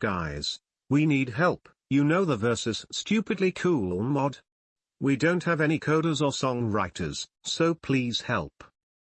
Guys, we need help, you know the versus stupidly cool mod? We don't have any coders or songwriters, so please help.